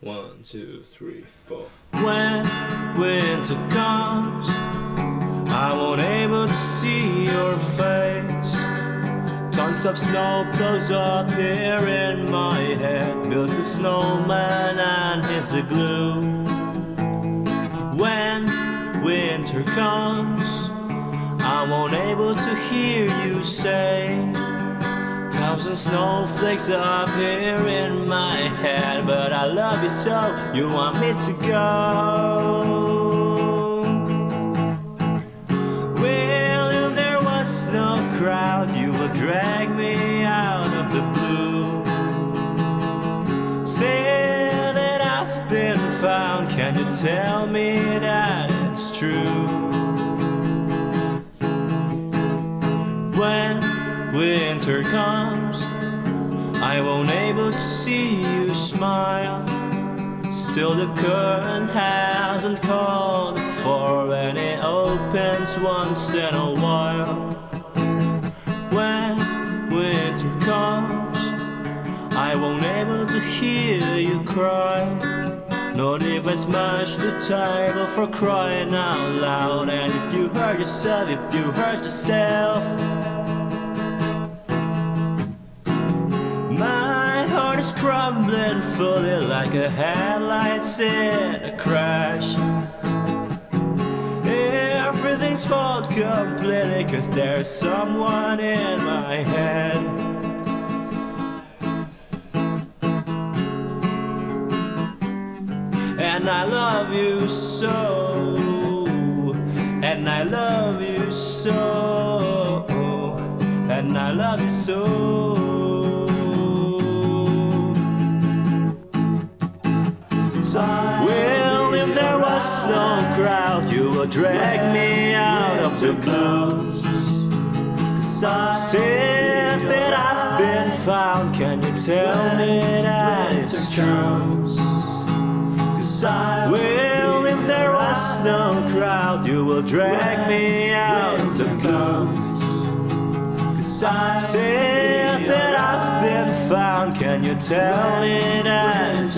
One, two, three, four. When winter comes, I won't able to see your face. Tons of snow blows up here in my head. Builds a snowman and his glue. When winter comes, I won't able to hear you say. Thousand snowflakes up here in my head, but I love you so. You want me to go? Well, if there was no crowd, you would drag me out of the blue. Say that I've been found. Can you tell me that it's true? Winter comes, I won't able to see you smile. Still the curtain hasn't called for and it opens once in a while. When winter comes, I won't able to hear you cry. Not even smash the table for crying out loud. And if you hurt yourself, if you hurt yourself. Heart is crumbling fully like a headlights in a crash. Everything's fault completely cause there's someone in my head. And I love you so, and I love you so, and I love you so. Well, if there was no crowd, you would drag me out of the blues. Said that I've been found, can you tell me that it's true? Well, if there was no crowd, you will drag me out of the blues. Said that I've been found, can you tell me that